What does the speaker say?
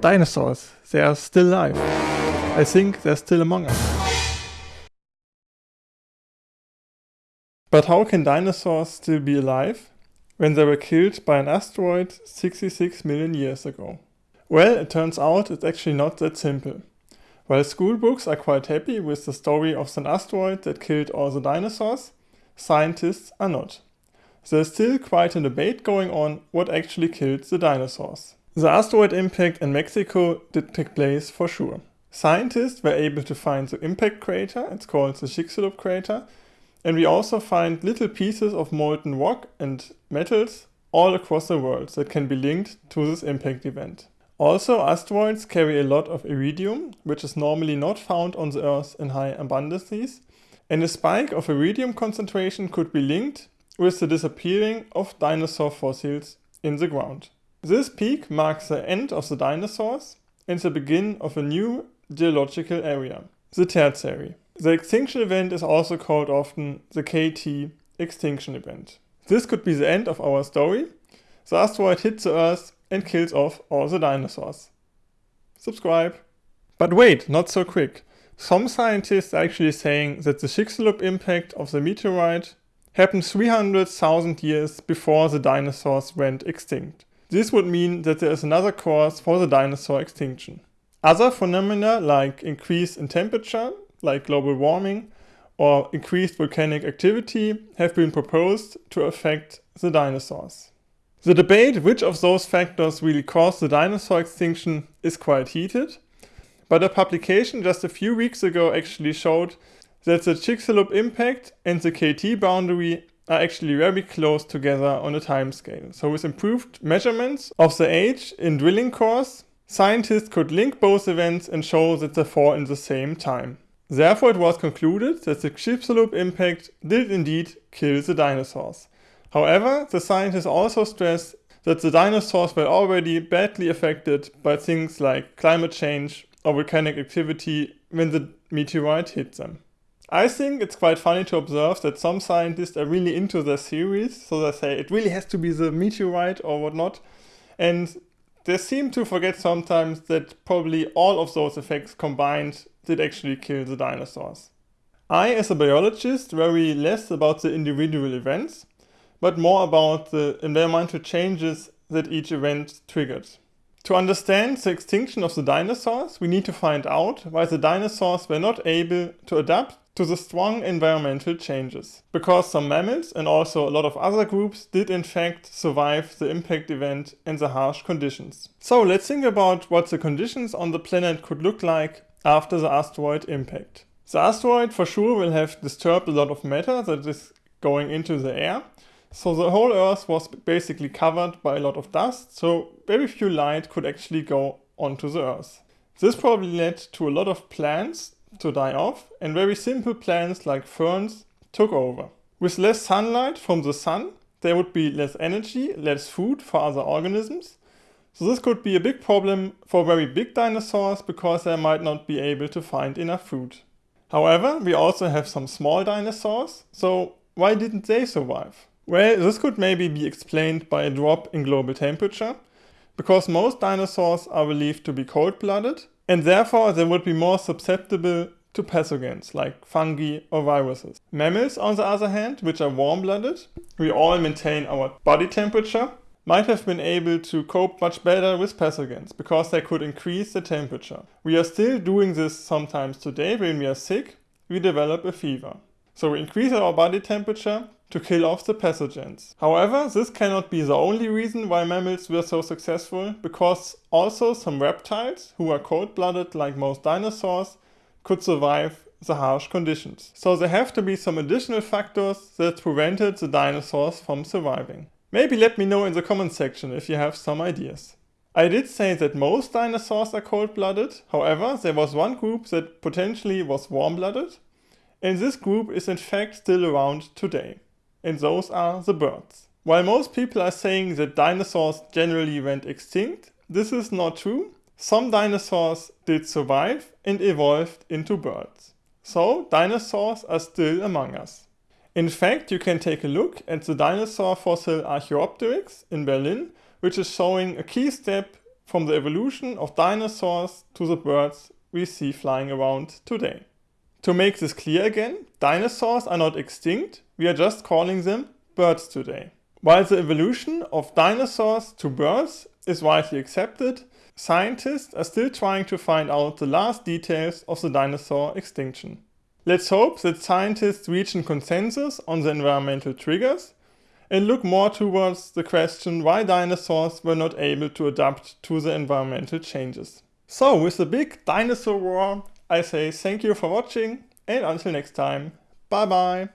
Dinosaurs, they are still alive. I think they're still among us. But how can dinosaurs still be alive when they were killed by an asteroid 66 million years ago? Well, it turns out it's actually not that simple. While school books are quite happy with the story of an asteroid that killed all the dinosaurs, scientists are not. There's still quite a debate going on what actually killed the dinosaurs. The asteroid impact in Mexico did take place for sure. Scientists were able to find the impact crater, it's called the Chicxulub crater, and we also find little pieces of molten rock and metals all across the world that can be linked to this impact event. Also, asteroids carry a lot of iridium, which is normally not found on the Earth in high abundances, and a spike of iridium concentration could be linked with the disappearing of dinosaur fossils in the ground. This peak marks the end of the dinosaurs and the beginning of a new geological area, the Tertiary. The extinction event is also called often the KT extinction event. This could be the end of our story. The asteroid hits the Earth and kills off all the dinosaurs. Subscribe. But wait, not so quick. Some scientists are actually saying that the Chicxulub impact of the meteorite happened 300,000 years before the dinosaurs went extinct. This would mean that there is another cause for the dinosaur extinction. Other phenomena like increase in temperature like global warming or increased volcanic activity have been proposed to affect the dinosaurs. The debate which of those factors really caused the dinosaur extinction is quite heated, but a publication just a few weeks ago actually showed that the Chicxulub impact and the KT boundary are actually very close together on a timescale. So with improved measurements of the age in drilling cores, scientists could link both events and show that they fall in the same time. Therefore, it was concluded that the Chicxulub impact did indeed kill the dinosaurs. However, the scientists also stressed that the dinosaurs were already badly affected by things like climate change or volcanic activity when the meteorite hit them. I think it's quite funny to observe that some scientists are really into their theories, so they say it really has to be the meteorite or whatnot, and they seem to forget sometimes that probably all of those effects combined did actually kill the dinosaurs. I, as a biologist, worry less about the individual events, but more about the environmental changes that each event triggered. To understand the extinction of the dinosaurs, we need to find out why the dinosaurs were not able to adapt to the strong environmental changes. Because some mammals and also a lot of other groups did in fact survive the impact event and the harsh conditions. So let's think about what the conditions on the planet could look like after the asteroid impact. The asteroid for sure will have disturbed a lot of matter that is going into the air. So the whole Earth was basically covered by a lot of dust, so very few light could actually go onto the Earth. This probably led to a lot of plants to die off and very simple plants like ferns took over. With less sunlight from the sun, there would be less energy, less food for other organisms, so this could be a big problem for very big dinosaurs because they might not be able to find enough food. However, we also have some small dinosaurs, so why didn't they survive? Well, this could maybe be explained by a drop in global temperature, because most dinosaurs are believed to be cold-blooded, and therefore they would be more susceptible to pathogens like fungi or viruses. Mammals, on the other hand, which are warm-blooded, we all maintain our body temperature, might have been able to cope much better with pathogens because they could increase the temperature. We are still doing this sometimes today when we are sick, we develop a fever. So we increase our body temperature to kill off the pathogens. However, this cannot be the only reason why mammals were so successful, because also some reptiles, who are cold-blooded like most dinosaurs, could survive the harsh conditions. So there have to be some additional factors that prevented the dinosaurs from surviving. Maybe let me know in the comment section if you have some ideas. I did say that most dinosaurs are cold-blooded, however there was one group that potentially was warm-blooded, and this group is in fact still around today, and those are the birds. While most people are saying that dinosaurs generally went extinct, this is not true. Some dinosaurs did survive and evolved into birds. So dinosaurs are still among us. In fact, you can take a look at the dinosaur fossil Archaeopteryx in Berlin, which is showing a key step from the evolution of dinosaurs to the birds we see flying around today. To make this clear again, dinosaurs are not extinct, we are just calling them birds today. While the evolution of dinosaurs to birds is widely accepted, scientists are still trying to find out the last details of the dinosaur extinction. Let's hope that scientists reach a consensus on the environmental triggers and look more towards the question why dinosaurs were not able to adapt to the environmental changes. So with the big dinosaur war, I say thank you for watching and until next time, bye bye!